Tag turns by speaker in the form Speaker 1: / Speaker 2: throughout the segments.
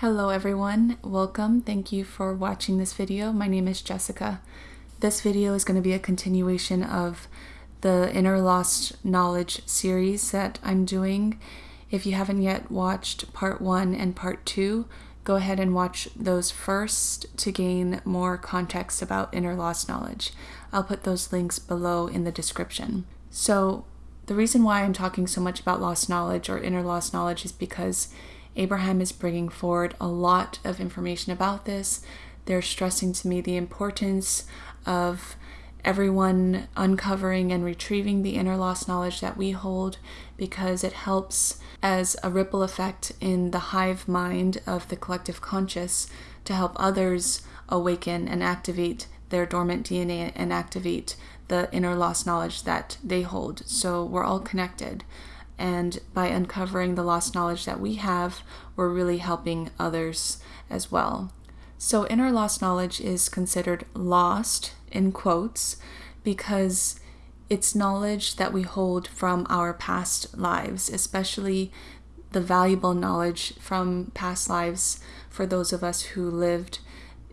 Speaker 1: Hello everyone, welcome. Thank you for watching this video. My name is Jessica. This video is going to be a continuation of the Inner Lost Knowledge series that I'm doing. If you haven't yet watched part one and part two, go ahead and watch those first to gain more context about inner lost knowledge. I'll put those links below in the description. So, the reason why I'm talking so much about lost knowledge or inner lost knowledge is because Abraham is bringing forward a lot of information about this. They're stressing to me the importance of everyone uncovering and retrieving the inner lost knowledge that we hold because it helps as a ripple effect in the hive mind of the collective conscious to help others awaken and activate their dormant DNA and activate the inner lost knowledge that they hold. So we're all connected. And by uncovering the lost knowledge that we have, we're really helping others as well. So, inner lost knowledge is considered lost in quotes because it's knowledge that we hold from our past lives, especially the valuable knowledge from past lives for those of us who lived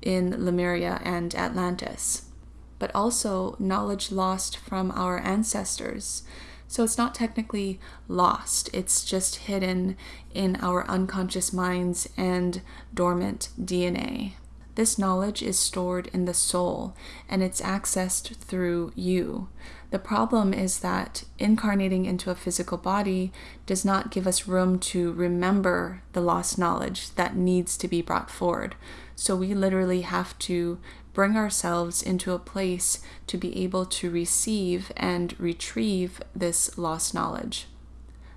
Speaker 1: in Lemuria and Atlantis, but also knowledge lost from our ancestors. So it's not technically lost, it's just hidden in our unconscious minds and dormant DNA. This knowledge is stored in the soul and it's accessed through you. The problem is that incarnating into a physical body does not give us room to remember the lost knowledge that needs to be brought forward. So we literally have to bring ourselves into a place to be able to receive and retrieve this lost knowledge.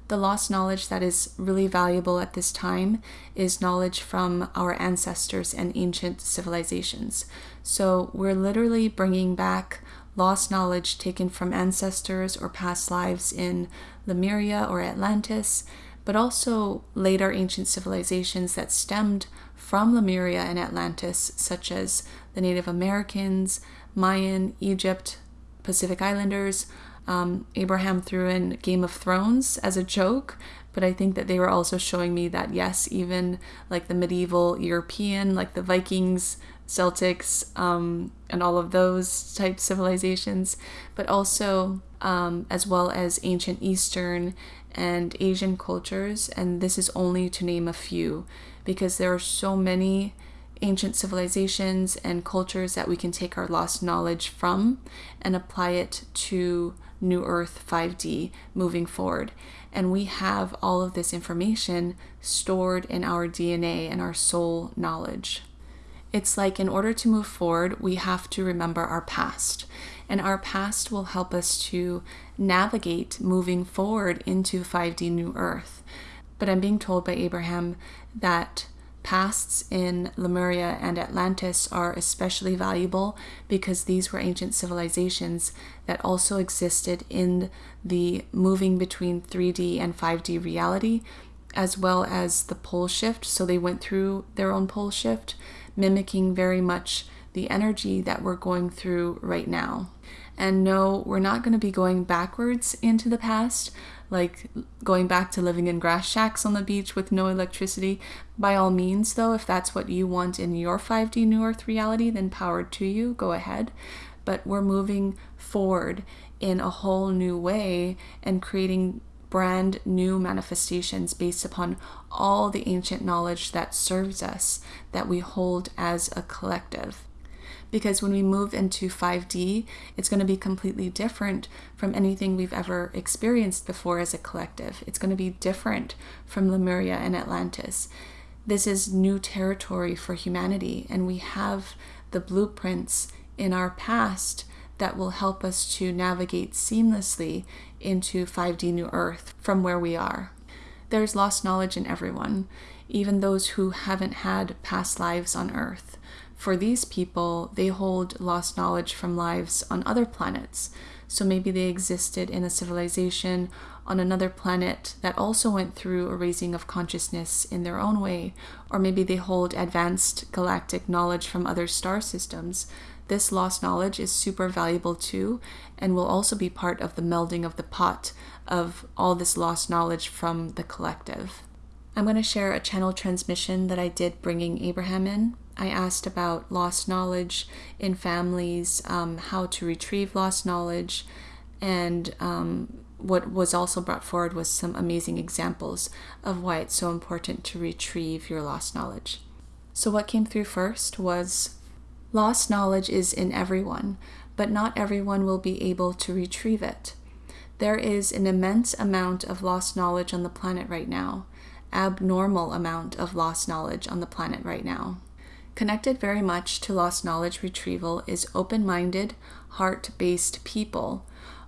Speaker 1: The lost knowledge that is really valuable at this time is knowledge from our ancestors and ancient civilizations. So we're literally bringing back lost knowledge taken from ancestors or past lives in Lemuria or Atlantis, but also later ancient civilizations that stemmed from Lemuria and Atlantis, such as the Native Americans, Mayan, Egypt, Pacific Islanders. Um, Abraham threw in Game of Thrones as a joke, but I think that they were also showing me that yes, even like the medieval European, like the Vikings, Celtics, um, and all of those type civilizations, but also um, as well as ancient Eastern and Asian cultures, and this is only to name a few because there are so many ancient civilizations and cultures that we can take our lost knowledge from and apply it to New Earth 5D moving forward. And we have all of this information stored in our DNA and our soul knowledge. It's like in order to move forward, we have to remember our past. And our past will help us to navigate moving forward into 5D New Earth. But I'm being told by Abraham that pasts in Lemuria and Atlantis are especially valuable because these were ancient civilizations that also existed in the moving between 3D and 5D reality, as well as the pole shift. So they went through their own pole shift, mimicking very much the energy that we're going through right now. And no, we're not going to be going backwards into the past, like going back to living in grass shacks on the beach with no electricity. By all means, though, if that's what you want in your 5D New Earth reality, then powered to you, go ahead. But we're moving forward in a whole new way and creating brand new manifestations based upon all the ancient knowledge that serves us, that we hold as a collective because when we move into 5D, it's going to be completely different from anything we've ever experienced before as a collective. It's going to be different from Lemuria and Atlantis. This is new territory for humanity, and we have the blueprints in our past that will help us to navigate seamlessly into 5D New Earth from where we are. There's lost knowledge in everyone, even those who haven't had past lives on Earth. For these people, they hold lost knowledge from lives on other planets. So maybe they existed in a civilization on another planet that also went through a raising of consciousness in their own way, or maybe they hold advanced galactic knowledge from other star systems. This lost knowledge is super valuable too, and will also be part of the melding of the pot of all this lost knowledge from the collective. I'm going to share a channel transmission that I did bringing Abraham in. I asked about lost knowledge in families, um, how to retrieve lost knowledge, and um, what was also brought forward was some amazing examples of why it's so important to retrieve your lost knowledge. So, what came through first was lost knowledge is in everyone, but not everyone will be able to retrieve it. There is an immense amount of lost knowledge on the planet right now, abnormal amount of lost knowledge on the planet right now. Connected very much to lost knowledge retrieval is open minded, heart based people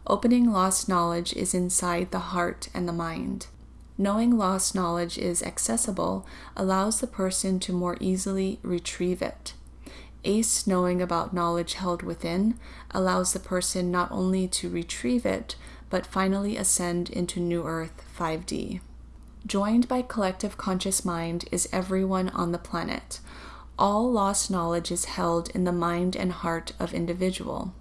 Speaker 1: Opening lost knowledge is inside the heart and the mind. Knowing lost knowledge is accessible allows the person to more easily retrieve it. Ace knowing about knowledge held within allows the person not only to retrieve it, but finally ascend into New Earth 5D. Joined by collective conscious mind is everyone on the planet. All lost knowledge is held in the mind and heart of individual.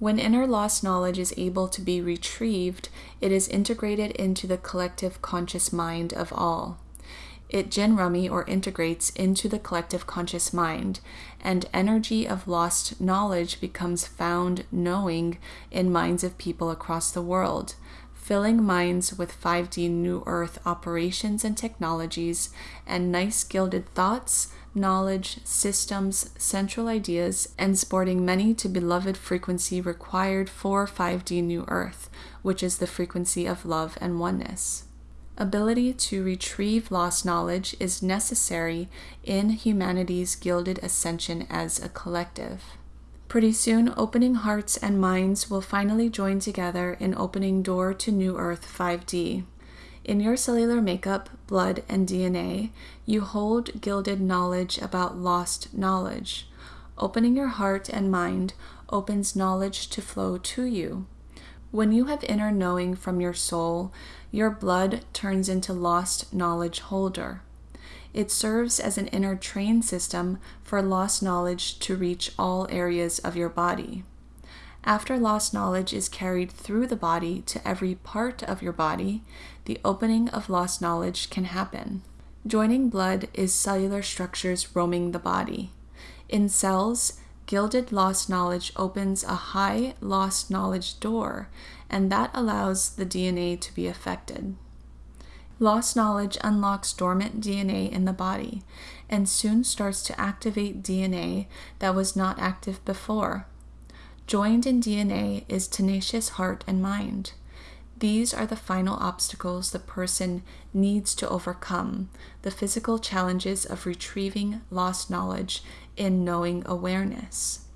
Speaker 1: When inner lost knowledge is able to be retrieved, it is integrated into the collective conscious mind of all. It jinrami or integrates into the collective conscious mind, and energy of lost knowledge becomes found knowing in minds of people across the world, filling minds with 5D New Earth operations and technologies and nice gilded thoughts, knowledge, systems, central ideas, and sporting many to beloved frequency required for 5D New Earth, which is the frequency of love and oneness. Ability to retrieve lost knowledge is necessary in humanity's gilded ascension as a collective. Pretty soon, opening hearts and minds will finally join together in opening door to New Earth 5D. In your cellular makeup, blood, and DNA, you hold gilded knowledge about lost knowledge. Opening your heart and mind opens knowledge to flow to you. When you have inner knowing from your soul, your blood turns into lost knowledge holder. It serves as an inner train system for lost knowledge to reach all areas of your body. After lost knowledge is carried through the body to every part of your body, the opening of lost knowledge can happen. Joining blood is cellular structures roaming the body. In cells, gilded lost knowledge opens a high lost knowledge door, and that allows the DNA to be affected. Lost knowledge unlocks dormant DNA in the body and soon starts to activate DNA that was not active before. Joined in DNA is tenacious heart and mind. These are the final obstacles the person needs to overcome the physical challenges of retrieving lost knowledge in knowing awareness.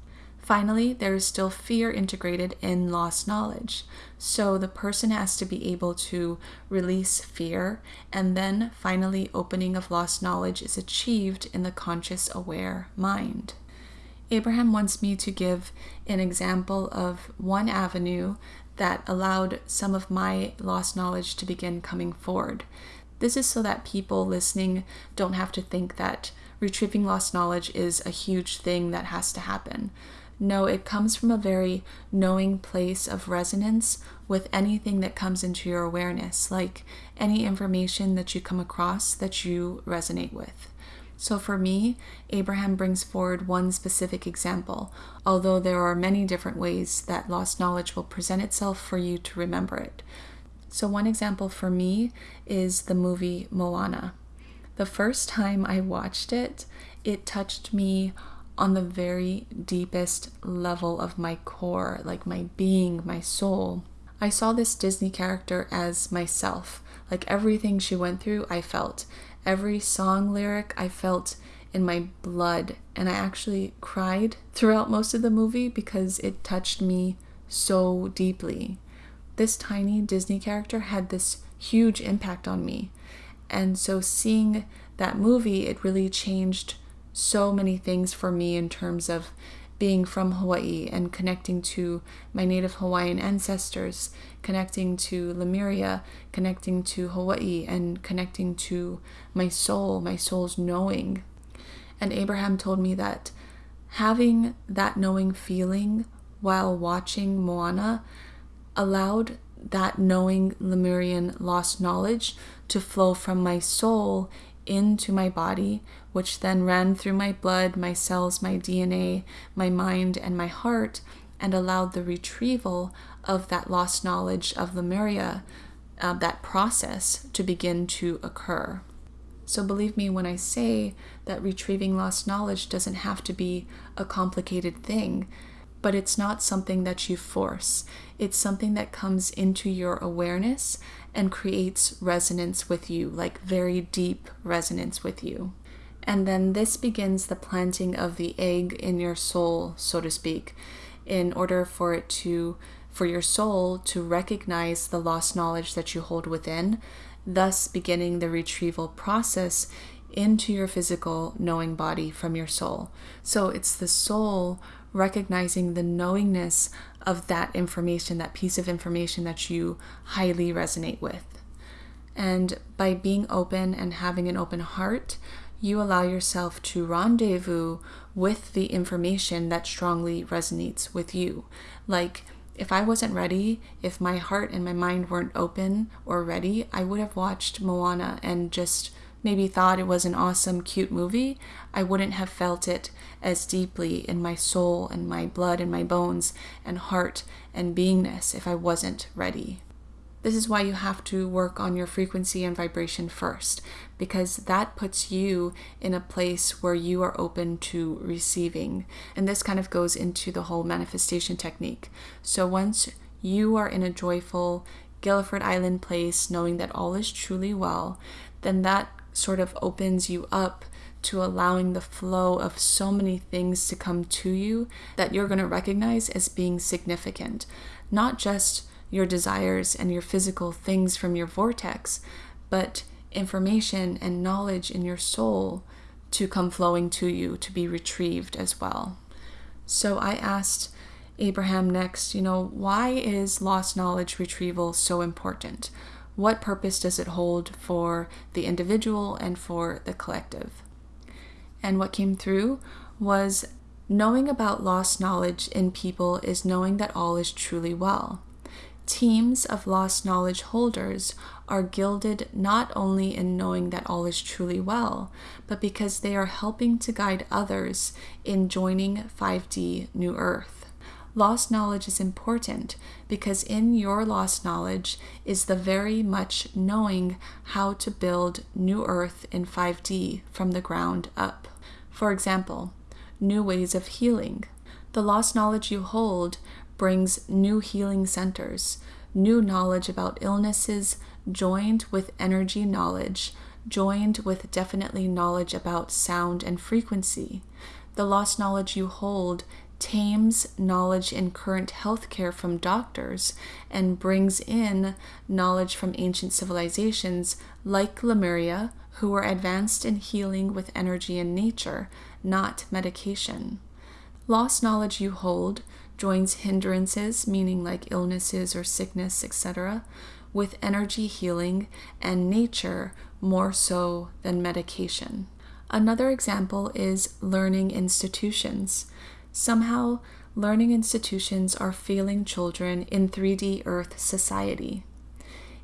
Speaker 1: Finally, there is still fear integrated in lost knowledge. So the person has to be able to release fear, and then finally, opening of lost knowledge is achieved in the conscious aware mind. Abraham wants me to give an example of one avenue that allowed some of my lost knowledge to begin coming forward. This is so that people listening don't have to think that retrieving lost knowledge is a huge thing that has to happen. No, it comes from a very knowing place of resonance with anything that comes into your awareness, like any information that you come across that you resonate with. So for me, Abraham brings forward one specific example, although there are many different ways that lost knowledge will present itself for you to remember it. So, one example for me is the movie Moana. The first time I watched it, it touched me on the very deepest level of my core, like my being, my soul. I saw this Disney character as myself. Like everything she went through, I felt. Every song lyric I felt in my blood, and I actually cried throughout most of the movie because it touched me so deeply. This tiny Disney character had this huge impact on me. And so seeing that movie, it really changed so many things for me in terms of being from Hawaii and connecting to my native Hawaiian ancestors, connecting to Lemuria, connecting to Hawaii, and connecting to my soul, my soul's knowing. And Abraham told me that having that knowing feeling while watching Moana allowed that knowing Lemurian lost knowledge to flow from my soul into my body, which then ran through my blood, my cells, my DNA, my mind, and my heart, and allowed the retrieval of that lost knowledge of Lemuria, uh, that process to begin to occur. So believe me when I say that retrieving lost knowledge doesn't have to be a complicated thing, but it's not something that you force. It's something that comes into your awareness and creates resonance with you, like very deep resonance with you. And then this begins the planting of the egg in your soul, so to speak, in order for it to for your soul to recognize the lost knowledge that you hold within, thus beginning the retrieval process into your physical knowing body from your soul. So it's the soul recognizing the knowingness of that information, that piece of information that you highly resonate with. And by being open and having an open heart, you allow yourself to rendezvous with the information that strongly resonates with you. Like, if I wasn't ready, if my heart and my mind weren't open or ready, I would have watched Moana and just maybe thought it was an awesome, cute movie. I wouldn't have felt it as deeply in my soul and my blood and my bones and heart and beingness if I wasn't ready. This is why you have to work on your frequency and vibration first, because that puts you in a place where you are open to receiving. And this kind of goes into the whole manifestation technique. So once you are in a joyful Guilford Island place, knowing that all is truly well, then that sort of opens you up to allowing the flow of so many things to come to you that you're going to recognize as being significant. Not just your desires and your physical things from your vortex, but information and knowledge in your soul to come flowing to you to be retrieved as well. So I asked Abraham next, you know, why is lost knowledge retrieval so important? What purpose does it hold for the individual and for the collective? And what came through was knowing about lost knowledge in people is knowing that all is truly well. Teams of lost knowledge holders are gilded not only in knowing that all is truly well, but because they are helping to guide others in joining 5D New Earth. Lost knowledge is important because in your lost knowledge is the very much knowing how to build New Earth in 5D from the ground up. For example, new ways of healing. The lost knowledge you hold brings new healing centers, new knowledge about illnesses joined with energy knowledge, joined with definitely knowledge about sound and frequency. The lost knowledge you hold tames knowledge in current healthcare from doctors and brings in knowledge from ancient civilizations like Lemuria, who were advanced in healing with energy and nature, not medication. Lost knowledge you hold joins hindrances, meaning like illnesses or sickness, etc., with energy healing and nature more so than medication. Another example is learning institutions. Somehow, learning institutions are failing children in 3D Earth society.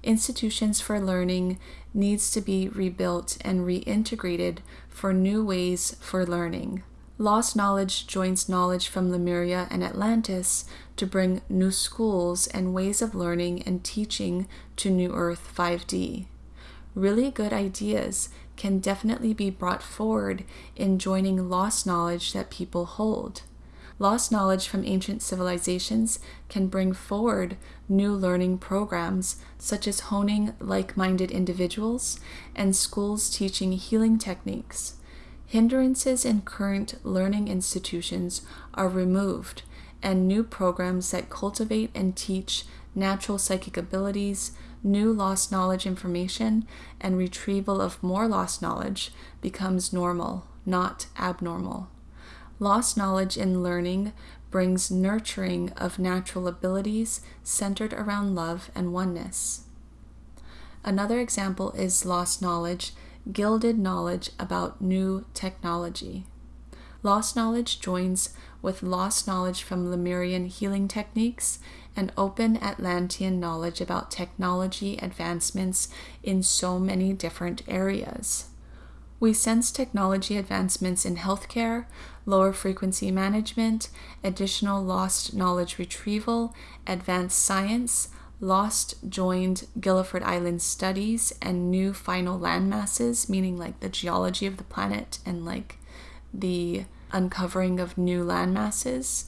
Speaker 1: Institutions for learning needs to be rebuilt and reintegrated for new ways for learning. Lost knowledge joins knowledge from Lemuria and Atlantis to bring new schools and ways of learning and teaching to New Earth 5D. Really good ideas can definitely be brought forward in joining lost knowledge that people hold. Lost knowledge from ancient civilizations can bring forward new learning programs, such as honing like minded individuals and schools teaching healing techniques. Hindrances in current learning institutions are removed, and new programs that cultivate and teach natural psychic abilities, new lost knowledge information, and retrieval of more lost knowledge becomes normal, not abnormal. Lost knowledge in learning brings nurturing of natural abilities centered around love and oneness. Another example is lost knowledge gilded knowledge about new technology. Lost knowledge joins with lost knowledge from Lemurian healing techniques and open Atlantean knowledge about technology advancements in so many different areas. We sense technology advancements in healthcare, lower frequency management, additional lost knowledge retrieval, advanced science, lost joined Guilford Island studies, and new final land masses, meaning like the geology of the planet and like the uncovering of new land masses,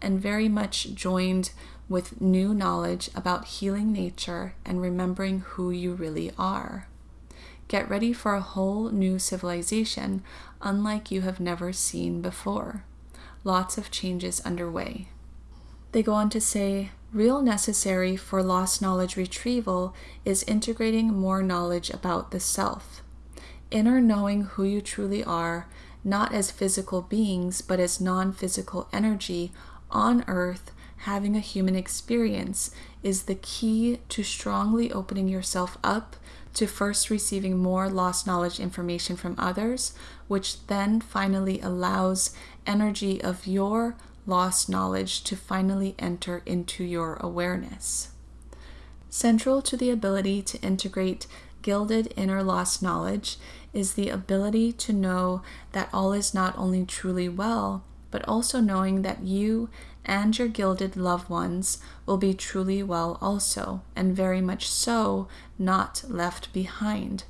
Speaker 1: and very much joined with new knowledge about healing nature and remembering who you really are. Get ready for a whole new civilization, unlike you have never seen before. Lots of changes underway. They go on to say, real necessary for lost knowledge retrieval is integrating more knowledge about the self. Inner knowing who you truly are, not as physical beings, but as non physical energy on earth having a human experience is the key to strongly opening yourself up to first receiving more lost knowledge information from others, which then finally allows energy of your lost knowledge to finally enter into your awareness. Central to the ability to integrate gilded inner lost knowledge is the ability to know that all is not only truly well, but also knowing that you and your gilded loved ones will be truly well also, and very much so not left behind.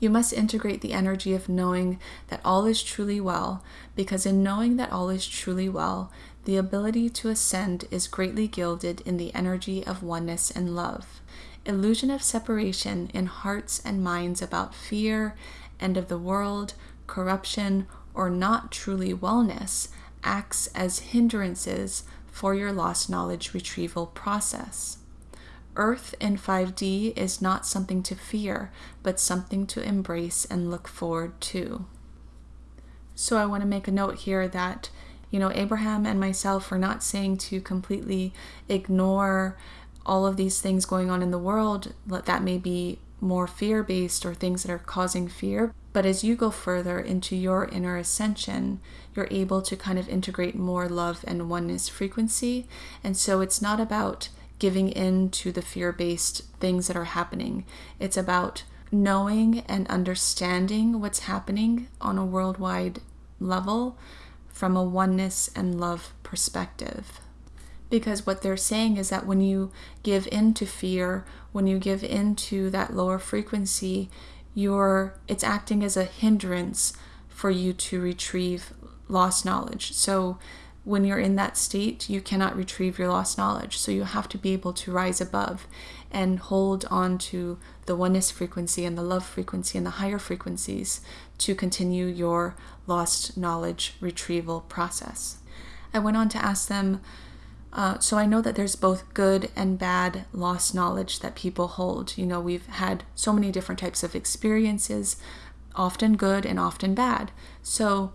Speaker 1: You must integrate the energy of knowing that all is truly well, because in knowing that all is truly well, the ability to ascend is greatly gilded in the energy of oneness and love. Illusion of separation in hearts and minds about fear, end of the world, corruption, or not truly wellness acts as hindrances for your lost knowledge retrieval process. Earth in 5D is not something to fear, but something to embrace and look forward to. So I want to make a note here that, you know, Abraham and myself are not saying to completely ignore all of these things going on in the world that may be more fear based or things that are causing fear. But as you go further into your inner ascension, you're able to kind of integrate more love and oneness frequency. And so it's not about giving in to the fear based things that are happening, it's about knowing and understanding what's happening on a worldwide level from a oneness and love perspective because what they're saying is that when you give in to fear when you give in to that lower frequency you're it's acting as a hindrance for you to retrieve lost knowledge. So when you're in that state you cannot retrieve your lost knowledge. So you have to be able to rise above and hold on to the oneness frequency and the love frequency and the higher frequencies to continue your lost knowledge retrieval process. I went on to ask them uh, so I know that there's both good and bad lost knowledge that people hold. You know, we've had so many different types of experiences, often good and often bad. So,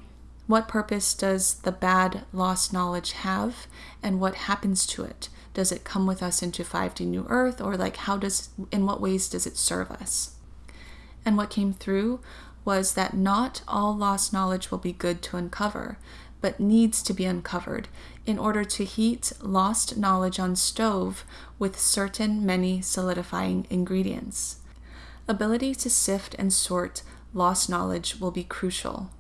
Speaker 1: what purpose does the bad lost knowledge have, and what happens to it? Does it come with us into 5D New Earth, or like how does, in what ways does it serve us? And what came through was that not all lost knowledge will be good to uncover but needs to be uncovered in order to heat lost knowledge on stove with certain many solidifying ingredients. Ability to sift and sort lost knowledge will be crucial.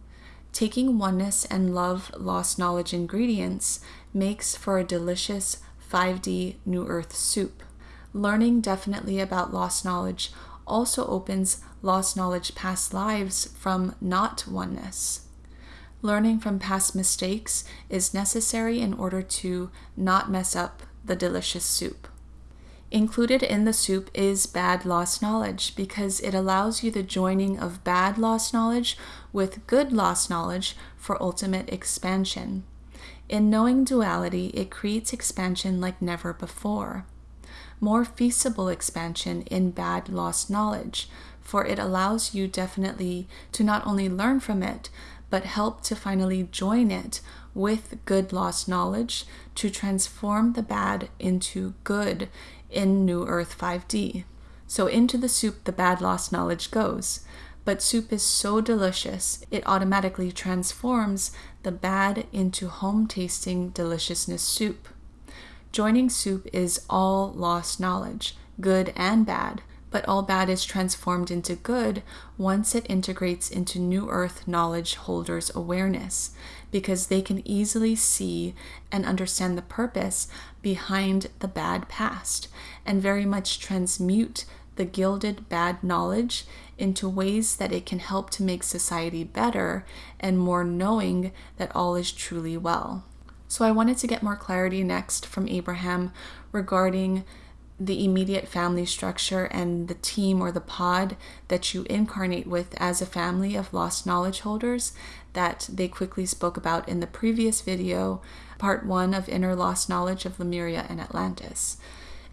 Speaker 1: Taking oneness and love lost knowledge ingredients makes for a delicious 5D New Earth soup. Learning definitely about lost knowledge also opens lost knowledge past lives from not oneness. Learning from past mistakes is necessary in order to not mess up the delicious soup. Included in the soup is bad lost knowledge because it allows you the joining of bad lost knowledge with good lost knowledge for ultimate expansion. In knowing duality, it creates expansion like never before. More feasible expansion in bad lost knowledge, for it allows you definitely to not only learn from it, but help to finally join it with good lost knowledge to transform the bad into good in New Earth 5D. So into the soup the bad lost knowledge goes. But soup is so delicious, it automatically transforms the bad into home tasting deliciousness soup. Joining soup is all lost knowledge, good and bad, but all bad is transformed into good once it integrates into New Earth knowledge holders' awareness, because they can easily see and understand the purpose behind the bad past and very much transmute the gilded bad knowledge into ways that it can help to make society better and more knowing that all is truly well. So, I wanted to get more clarity next from Abraham regarding the immediate family structure and the team or the pod that you incarnate with as a family of lost knowledge holders that they quickly spoke about in the previous video, part one of Inner Lost Knowledge of Lemuria and Atlantis.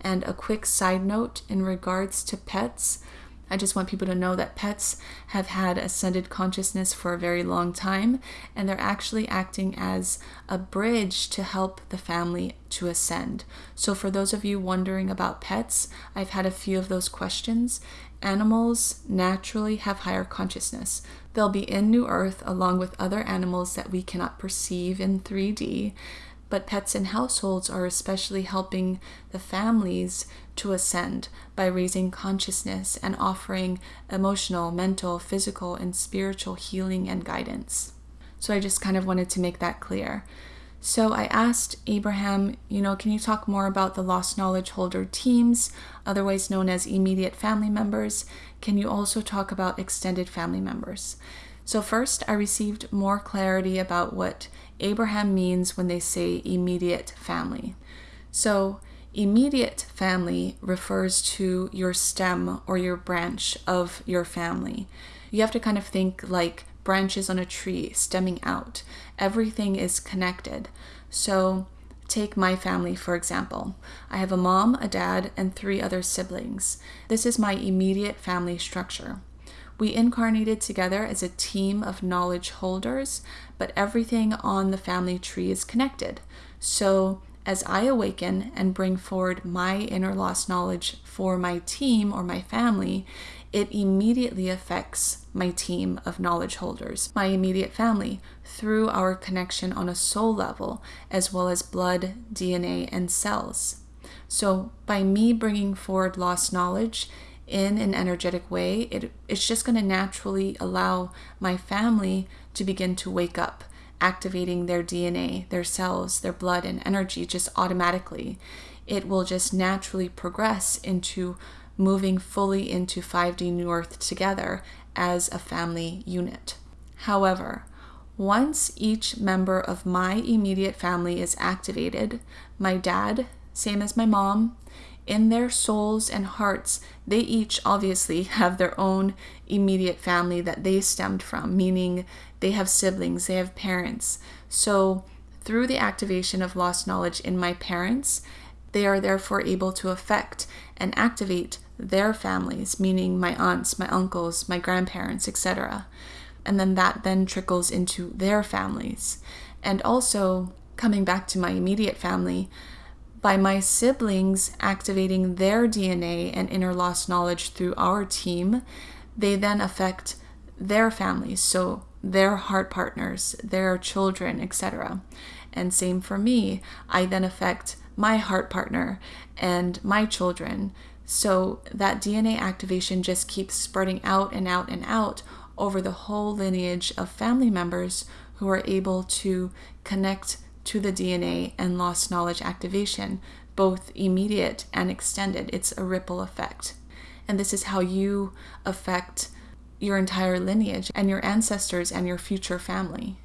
Speaker 1: And a quick side note in regards to pets. I just want people to know that pets have had ascended consciousness for a very long time, and they're actually acting as a bridge to help the family to ascend. So, for those of you wondering about pets, I've had a few of those questions. Animals naturally have higher consciousness. They'll be in New Earth along with other animals that we cannot perceive in 3D but pets in households are especially helping the families to ascend by raising consciousness and offering emotional, mental, physical, and spiritual healing and guidance. So I just kind of wanted to make that clear. So I asked Abraham, you know, can you talk more about the lost knowledge holder teams, otherwise known as immediate family members? Can you also talk about extended family members? So, first, I received more clarity about what Abraham means when they say immediate family. So, immediate family refers to your stem or your branch of your family. You have to kind of think like branches on a tree stemming out. Everything is connected. So, take my family for example. I have a mom, a dad, and three other siblings. This is my immediate family structure. We incarnated together as a team of knowledge holders, but everything on the family tree is connected. So, as I awaken and bring forward my inner lost knowledge for my team or my family, it immediately affects my team of knowledge holders, my immediate family, through our connection on a soul level, as well as blood, DNA, and cells. So, by me bringing forward lost knowledge, in an energetic way, it, it's just going to naturally allow my family to begin to wake up, activating their DNA, their cells, their blood, and energy just automatically. It will just naturally progress into moving fully into 5D New Earth together as a family unit. However, once each member of my immediate family is activated, my dad, same as my mom, in their souls and hearts, they each obviously have their own immediate family that they stemmed from, meaning they have siblings, they have parents. So, through the activation of lost knowledge in my parents, they are therefore able to affect and activate their families, meaning my aunts, my uncles, my grandparents, etc. And then that then trickles into their families. And also, coming back to my immediate family, by my siblings activating their DNA and inner lost knowledge through our team, they then affect their families, so their heart partners, their children, etc. And same for me, I then affect my heart partner and my children. So that DNA activation just keeps spreading out and out and out over the whole lineage of family members who are able to connect to the DNA and lost knowledge activation, both immediate and extended. It's a ripple effect. And this is how you affect your entire lineage and your ancestors and your future family.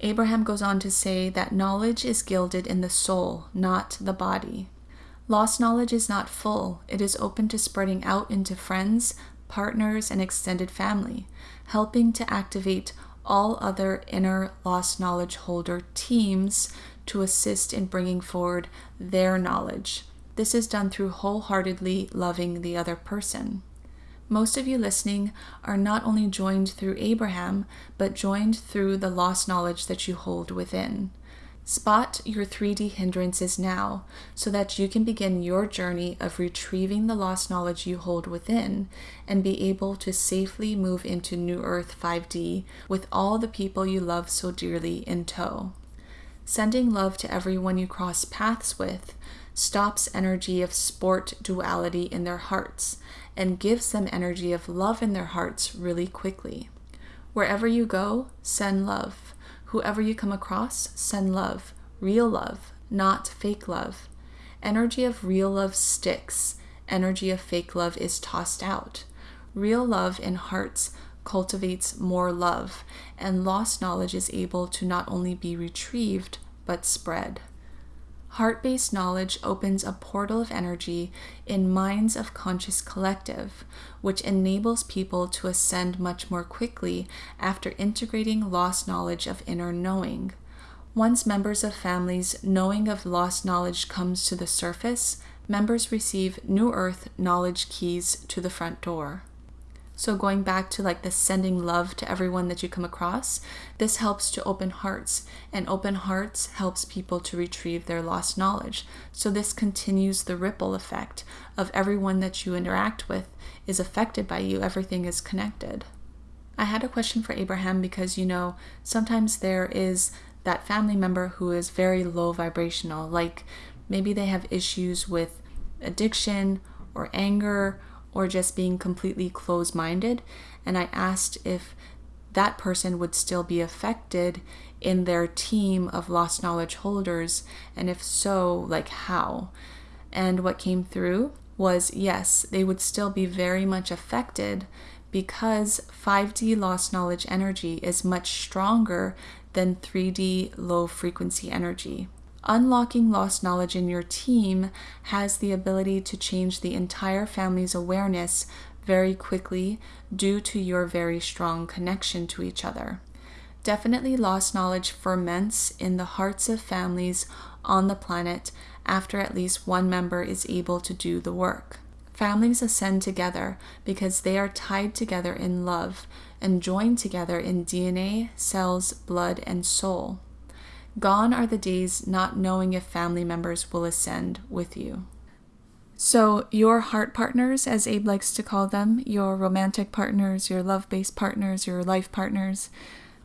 Speaker 1: Abraham goes on to say that knowledge is gilded in the soul, not the body. Lost knowledge is not full, it is open to spreading out into friends, partners, and extended family, helping to activate all other inner lost knowledge holder teams to assist in bringing forward their knowledge. This is done through wholeheartedly loving the other person. Most of you listening are not only joined through Abraham, but joined through the lost knowledge that you hold within. Spot your 3D hindrances now so that you can begin your journey of retrieving the lost knowledge you hold within and be able to safely move into New Earth 5D with all the people you love so dearly in tow. Sending love to everyone you cross paths with stops energy of sport duality in their hearts and gives them energy of love in their hearts really quickly. Wherever you go, send love. Whoever you come across, send love. Real love, not fake love. Energy of real love sticks. Energy of fake love is tossed out. Real love in hearts cultivates more love, and lost knowledge is able to not only be retrieved, but spread. Heart based knowledge opens a portal of energy in minds of conscious collective, which enables people to ascend much more quickly after integrating lost knowledge of inner knowing. Once members of families knowing of lost knowledge comes to the surface, members receive New Earth knowledge keys to the front door. So, going back to like the sending love to everyone that you come across, this helps to open hearts, and open hearts helps people to retrieve their lost knowledge. So, this continues the ripple effect of everyone that you interact with is affected by you, everything is connected. I had a question for Abraham because you know, sometimes there is that family member who is very low vibrational, like maybe they have issues with addiction or anger or just being completely closed minded. And I asked if that person would still be affected in their team of lost knowledge holders, and if so, like how. And what came through was yes, they would still be very much affected because 5D lost knowledge energy is much stronger than 3D low frequency energy. Unlocking lost knowledge in your team has the ability to change the entire family's awareness very quickly due to your very strong connection to each other. Definitely, lost knowledge ferments in the hearts of families on the planet after at least one member is able to do the work. Families ascend together because they are tied together in love and joined together in DNA, cells, blood, and soul. Gone are the days not knowing if family members will ascend with you. So, your heart partners, as Abe likes to call them, your romantic partners, your love based partners, your life partners,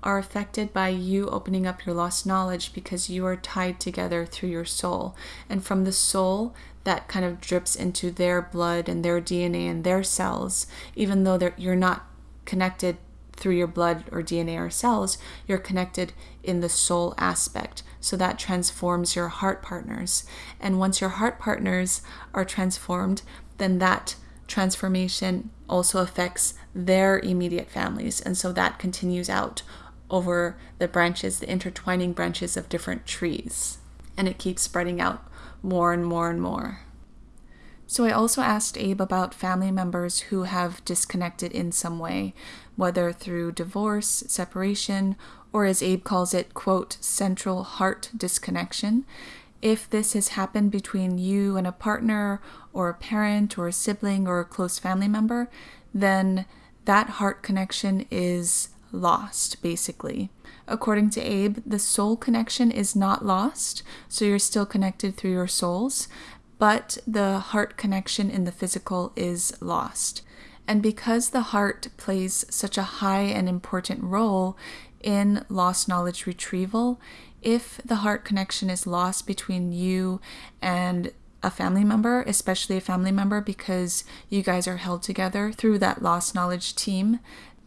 Speaker 1: are affected by you opening up your lost knowledge because you are tied together through your soul. And from the soul, that kind of drips into their blood and their DNA and their cells, even though you're not connected through your blood or DNA or cells, you're connected in the soul aspect. So that transforms your heart partners. And once your heart partners are transformed, then that transformation also affects their immediate families. And so that continues out over the branches, the intertwining branches of different trees. And it keeps spreading out more and more and more. So I also asked Abe about family members who have disconnected in some way, whether through divorce, separation, or as Abe calls it, quote, central heart disconnection. If this has happened between you and a partner, or a parent, or a sibling, or a close family member, then that heart connection is lost, basically. According to Abe, the soul connection is not lost, so you're still connected through your souls, but the heart connection in the physical is lost. And because the heart plays such a high and important role in lost knowledge retrieval, if the heart connection is lost between you and a family member, especially a family member, because you guys are held together through that lost knowledge team,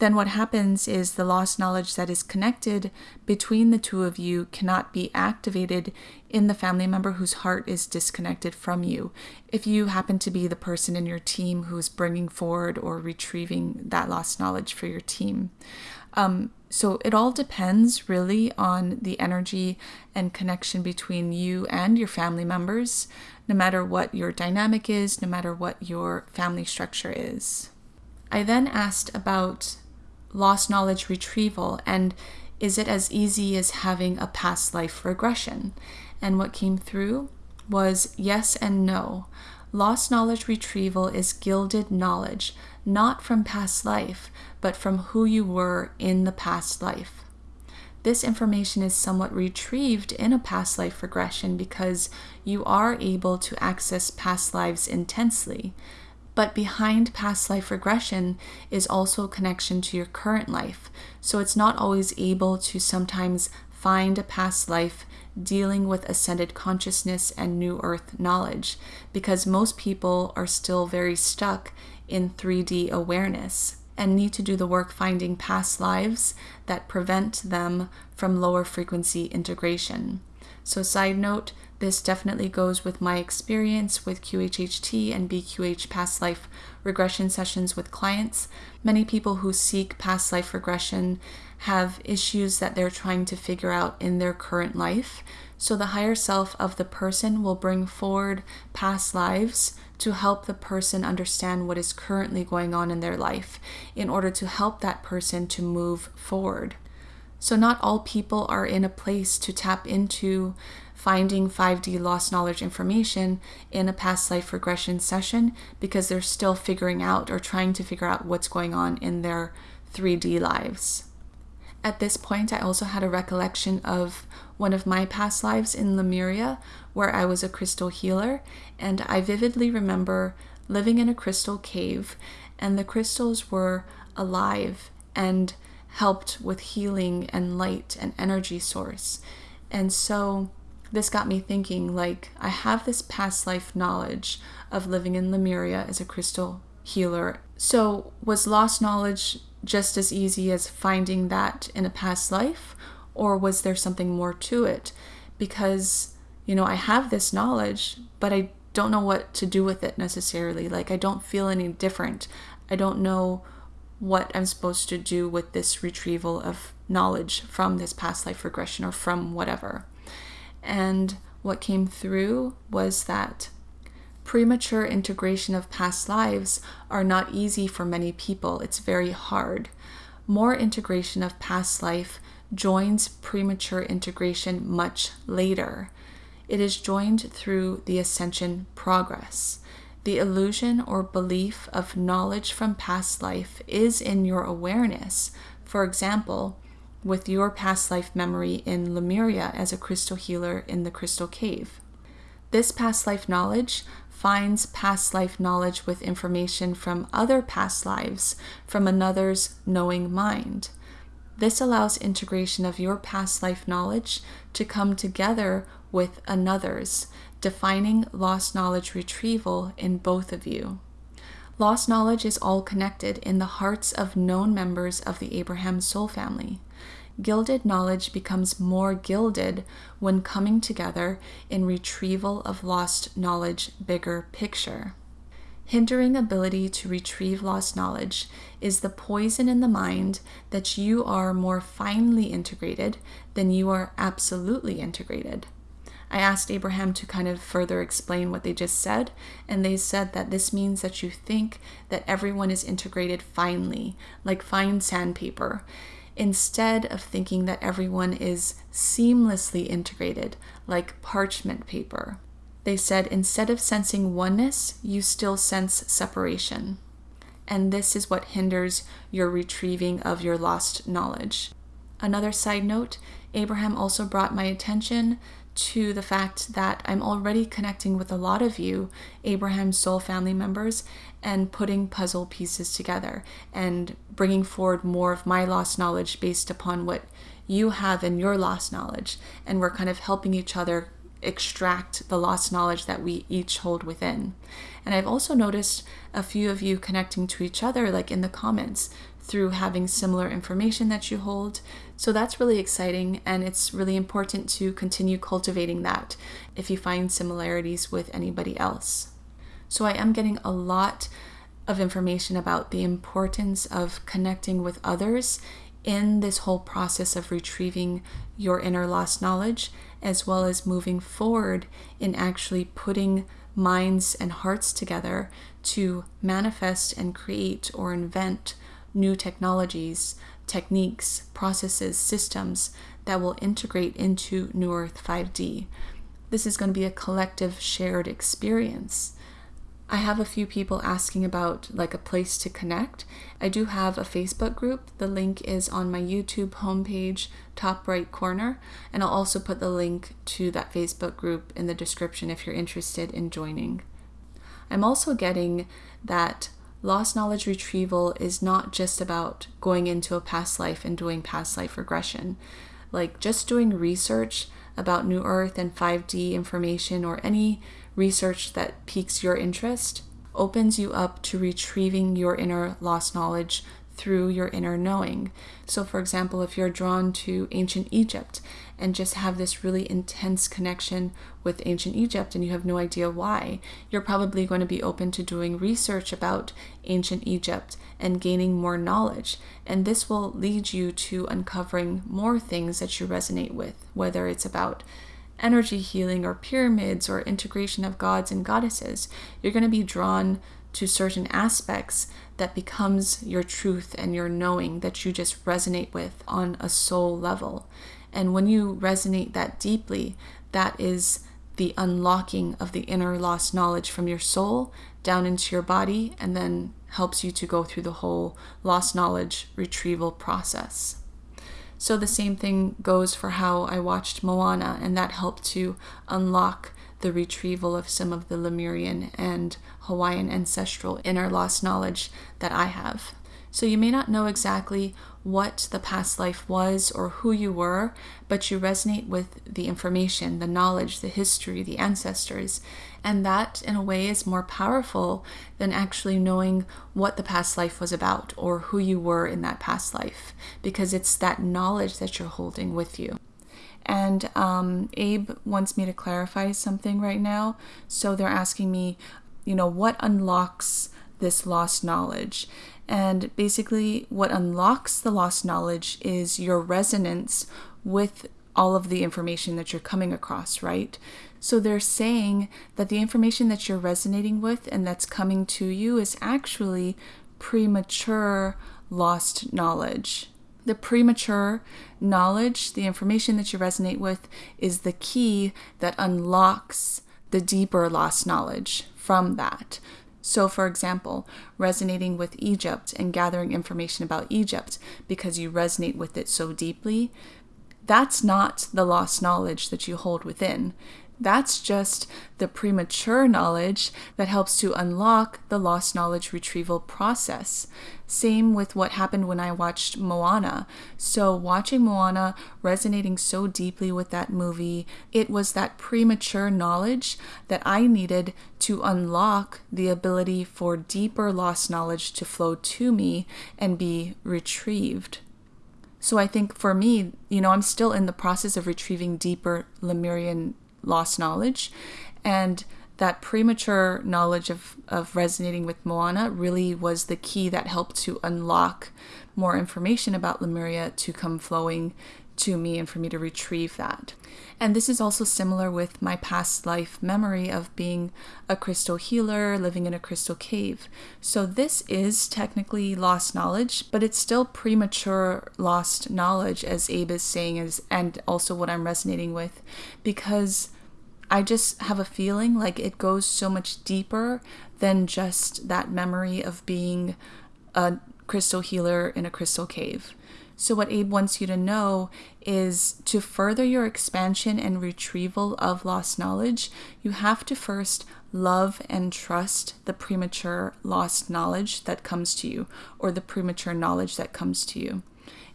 Speaker 1: then what happens is the lost knowledge that is connected between the two of you cannot be activated in the family member whose heart is disconnected from you. If you happen to be the person in your team who's bringing forward or retrieving that lost knowledge for your team. Um, so it all depends really on the energy and connection between you and your family members, no matter what your dynamic is, no matter what your family structure is. I then asked about lost knowledge retrieval and is it as easy as having a past life regression? And what came through was yes and no. Lost knowledge retrieval is gilded knowledge, not from past life, but from who you were in the past life. this information is somewhat retrieved in a past life regression because you are able to access past lives intensely. But behind past life regression is also a connection to your current life. So it's not always able to sometimes find a past life dealing with ascended consciousness and new earth knowledge because most people are still very stuck in 3D awareness and need to do the work finding past lives that prevent them from lower frequency integration. So, side note, this definitely goes with my experience with QHHT and BQH past life regression sessions with clients. Many people who seek past life regression have issues that they're trying to figure out in their current life. So, the higher self of the person will bring forward past lives to help the person understand what is currently going on in their life in order to help that person to move forward. So, not all people are in a place to tap into finding 5D lost knowledge information in a past life regression session because they're still figuring out or trying to figure out what's going on in their 3D lives. At this point, I also had a recollection of one of my past lives in Lemuria, where I was a crystal healer, and I vividly remember living in a crystal cave, and the crystals were alive and helped with healing and light and energy source. And so this got me thinking like, I have this past life knowledge of living in Lemuria as a crystal healer. So, was lost knowledge just as easy as finding that in a past life, or was there something more to it? Because, you know, I have this knowledge, but I don't know what to do with it necessarily. Like, I don't feel any different. I don't know what I'm supposed to do with this retrieval of knowledge from this past life regression or from whatever. And what came through was that premature integration of past lives are not easy for many people. It's very hard. More integration of past life joins premature integration much later. It is joined through the ascension progress. The illusion or belief of knowledge from past life is in your awareness. For example, with your past life memory in Lemuria as a crystal healer in the crystal cave. This past life knowledge finds past life knowledge with information from other past lives from another's knowing mind. This allows integration of your past life knowledge to come together with another's, defining lost knowledge retrieval in both of you. Lost knowledge is all connected in the hearts of known members of the Abraham soul family gilded knowledge becomes more gilded when coming together in retrieval of lost knowledge bigger picture. Hindering ability to retrieve lost knowledge is the poison in the mind that you are more finely integrated than you are absolutely integrated. I asked Abraham to kind of further explain what they just said, and they said that this means that you think that everyone is integrated finely, like fine sandpaper, instead of thinking that everyone is seamlessly integrated, like parchment paper. They said instead of sensing oneness, you still sense separation. And this is what hinders your retrieving of your lost knowledge. Another side note Abraham also brought my attention to the fact that I'm already connecting with a lot of you, Abraham's soul family members, and putting puzzle pieces together and bringing forward more of my lost knowledge based upon what you have in your lost knowledge. And we're kind of helping each other extract the lost knowledge that we each hold within. And I've also noticed a few of you connecting to each other, like in the comments, through having similar information that you hold. So that's really exciting, and it's really important to continue cultivating that if you find similarities with anybody else. So I am getting a lot of information about the importance of connecting with others in this whole process of retrieving your inner lost knowledge, as well as moving forward in actually putting minds and hearts together to manifest and create or invent new technologies, techniques, processes, systems that will integrate into New Earth 5D. This is going to be a collective shared experience. I have a few people asking about like a place to connect. I do have a Facebook group. The link is on my YouTube homepage, top right corner, and I'll also put the link to that Facebook group in the description if you're interested in joining. I'm also getting that lost knowledge retrieval is not just about going into a past life and doing past life regression. Like just doing research about New Earth and 5D information or any research that piques your interest opens you up to retrieving your inner lost knowledge through your inner knowing. So, for example, if you're drawn to ancient Egypt and just have this really intense connection with ancient Egypt and you have no idea why, you're probably going to be open to doing research about ancient Egypt and gaining more knowledge. And this will lead you to uncovering more things that you resonate with, whether it's about energy healing or pyramids or integration of gods and goddesses. You're going to be drawn to certain aspects that becomes your truth and your knowing that you just resonate with on a soul level. And when you resonate that deeply, that is the unlocking of the inner lost knowledge from your soul down into your body and then helps you to go through the whole lost knowledge retrieval process. So the same thing goes for how I watched Moana, and that helped to unlock the retrieval of some of the Lemurian and Hawaiian ancestral inner lost knowledge that I have. So you may not know exactly what the past life was or who you were, but you resonate with the information, the knowledge, the history, the ancestors. And that, in a way, is more powerful than actually knowing what the past life was about or who you were in that past life, because it's that knowledge that you're holding with you. And um, Abe wants me to clarify something right now. So they're asking me, you know, what unlocks this lost knowledge? And basically, what unlocks the lost knowledge is your resonance with all of the information that you're coming across, right? So they're saying that the information that you're resonating with and that's coming to you is actually premature lost knowledge. The premature knowledge, the information that you resonate with, is the key that unlocks the deeper lost knowledge from that. So, for example, resonating with Egypt and gathering information about Egypt because you resonate with it so deeply, that's not the lost knowledge that you hold within. That's just the premature knowledge that helps to unlock the lost knowledge retrieval process. Same with what happened when I watched Moana. So, watching Moana, resonating so deeply with that movie, it was that premature knowledge that I needed to unlock the ability for deeper lost knowledge to flow to me and be retrieved. So, I think for me, you know, I'm still in the process of retrieving deeper Lemurian lost knowledge. And that premature knowledge of, of resonating with Moana really was the key that helped to unlock more information about Lemuria to come flowing to me and for me to retrieve that. And this is also similar with my past life memory of being a crystal healer, living in a crystal cave. So this is technically lost knowledge, but it's still premature lost knowledge, as Abe is saying, is, and also what I'm resonating with, because I just have a feeling like it goes so much deeper than just that memory of being a crystal healer in a crystal cave. So, what Abe wants you to know is to further your expansion and retrieval of lost knowledge, you have to first love and trust the premature lost knowledge that comes to you or the premature knowledge that comes to you.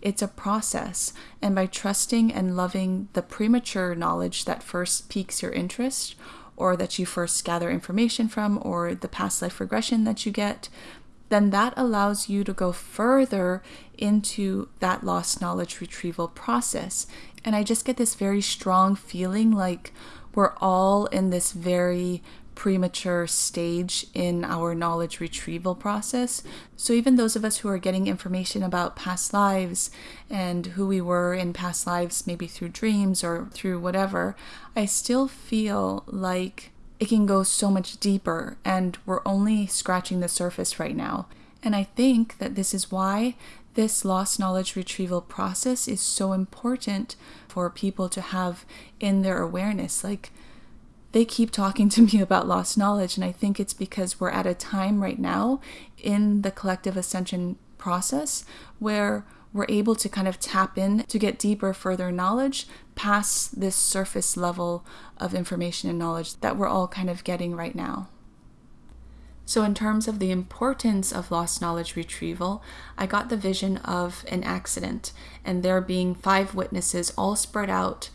Speaker 1: It's a process, and by trusting and loving the premature knowledge that first piques your interest, or that you first gather information from, or the past life regression that you get, then that allows you to go further into that lost knowledge retrieval process. And I just get this very strong feeling like we're all in this very premature stage in our knowledge retrieval process. So, even those of us who are getting information about past lives and who we were in past lives, maybe through dreams or through whatever, I still feel like it can go so much deeper, and we're only scratching the surface right now. And I think that this is why this lost knowledge retrieval process is so important for people to have in their awareness. Like, they keep talking to me about lost knowledge. And I think it's because we're at a time right now in the collective ascension process where we're able to kind of tap in to get deeper, further knowledge past this surface level of information and knowledge that we're all kind of getting right now. So, in terms of the importance of lost knowledge retrieval, I got the vision of an accident and there being five witnesses all spread out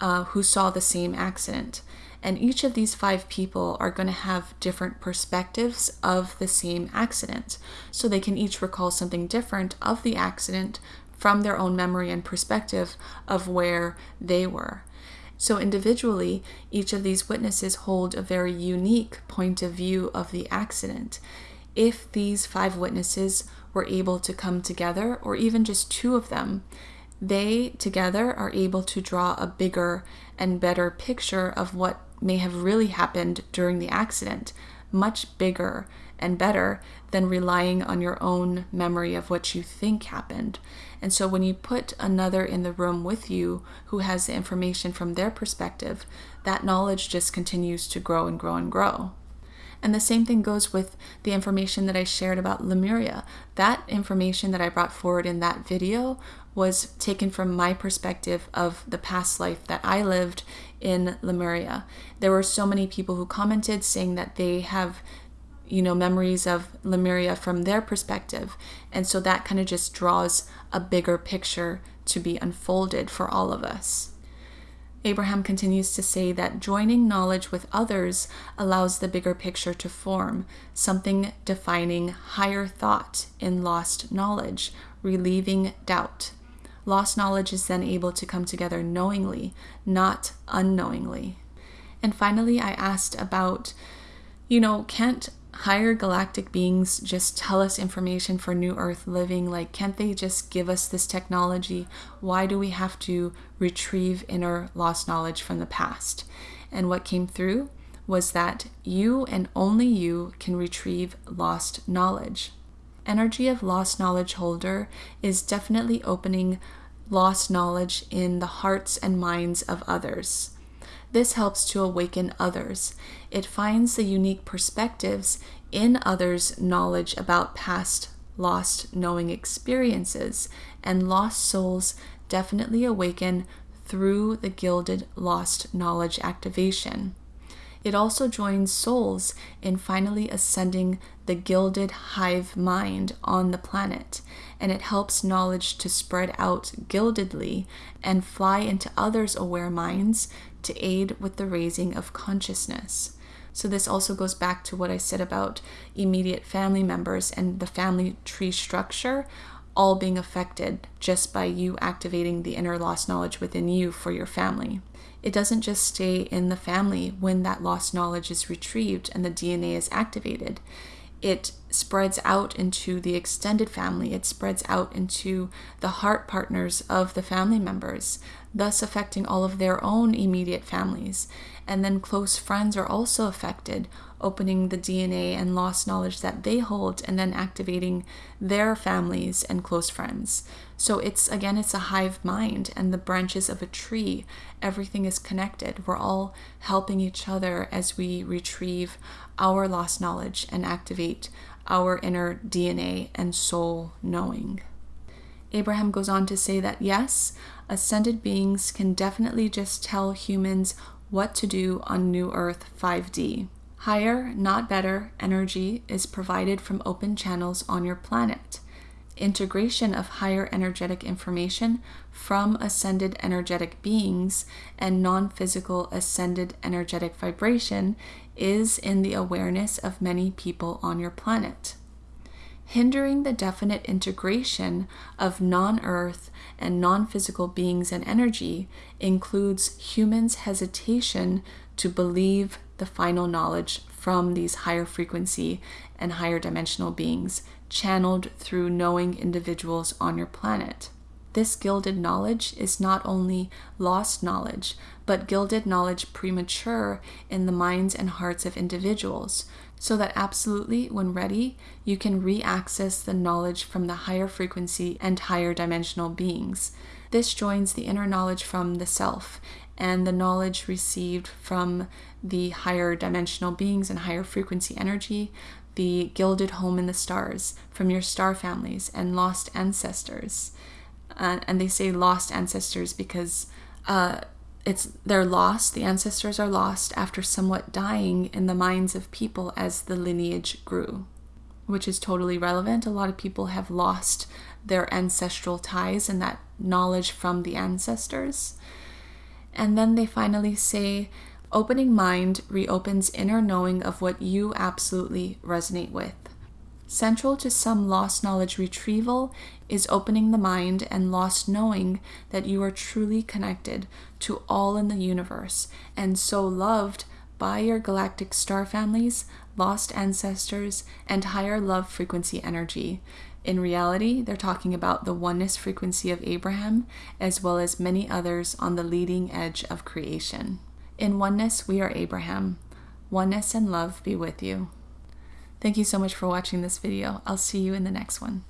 Speaker 1: uh, who saw the same accident. And each of these five people are going to have different perspectives of the same accident. So they can each recall something different of the accident from their own memory and perspective of where they were. So, individually, each of these witnesses hold a very unique point of view of the accident. If these five witnesses were able to come together, or even just two of them, they together are able to draw a bigger and better picture of what may have really happened during the accident, much bigger and better than relying on your own memory of what you think happened. And so when you put another in the room with you who has the information from their perspective, that knowledge just continues to grow and grow and grow. And the same thing goes with the information that I shared about Lemuria. That information that I brought forward in that video was taken from my perspective of the past life that I lived in Lemuria. There were so many people who commented saying that they have you know memories of Lemuria from their perspective and so that kind of just draws a bigger picture to be unfolded for all of us. Abraham continues to say that joining knowledge with others allows the bigger picture to form, something defining higher thought in lost knowledge, relieving doubt. Lost knowledge is then able to come together knowingly, not unknowingly. And finally, I asked about, you know, can't higher galactic beings just tell us information for New Earth living? Like, can't they just give us this technology? Why do we have to retrieve inner lost knowledge from the past? And what came through was that you and only you can retrieve lost knowledge. Energy of lost knowledge holder is definitely opening lost knowledge in the hearts and minds of others. This helps to awaken others. It finds the unique perspectives in others' knowledge about past lost knowing experiences, and lost souls definitely awaken through the gilded lost knowledge activation. It also joins souls in finally ascending the gilded hive mind on the planet, and it helps knowledge to spread out gildedly and fly into others' aware minds to aid with the raising of consciousness. So, this also goes back to what I said about immediate family members and the family tree structure all being affected just by you activating the inner lost knowledge within you for your family. It doesn't just stay in the family when that lost knowledge is retrieved and the DNA is activated. It spreads out into the extended family, it spreads out into the heart partners of the family members, thus affecting all of their own immediate families. And then close friends are also affected, opening the DNA and lost knowledge that they hold and then activating their families and close friends. So it's again, it's a hive mind and the branches of a tree. Everything is connected. We're all helping each other as we retrieve our lost knowledge and activate our inner DNA and soul knowing. Abraham goes on to say that yes, ascended beings can definitely just tell humans what to do on New Earth 5D. Higher, not better, energy is provided from open channels on your planet. Integration of higher energetic information from ascended energetic beings and non physical ascended energetic vibration is in the awareness of many people on your planet. Hindering the definite integration of non earth and non physical beings and energy includes humans' hesitation to believe the final knowledge from these higher frequency and higher dimensional beings channeled through knowing individuals on your planet. This gilded knowledge is not only lost knowledge, but gilded knowledge premature in the minds and hearts of individuals, so that absolutely, when ready, you can re access the knowledge from the higher frequency and higher dimensional beings. This joins the inner knowledge from the self and the knowledge received from the higher dimensional beings and higher frequency energy, the gilded home in the stars, from your star families and lost ancestors. Uh, and they say lost ancestors because uh, it's they're lost. The ancestors are lost after somewhat dying in the minds of people as the lineage grew, which is totally relevant. A lot of people have lost their ancestral ties and that knowledge from the ancestors. And then they finally say, opening mind reopens inner knowing of what you absolutely resonate with. Central to some lost knowledge retrieval is opening the mind and lost knowing that you are truly connected to all in the universe and so loved by your galactic star families, lost ancestors, and higher love frequency energy. In reality, they're talking about the oneness frequency of Abraham, as well as many others on the leading edge of creation. In oneness, we are Abraham. Oneness and love be with you. Thank you so much for watching this video. I'll see you in the next one.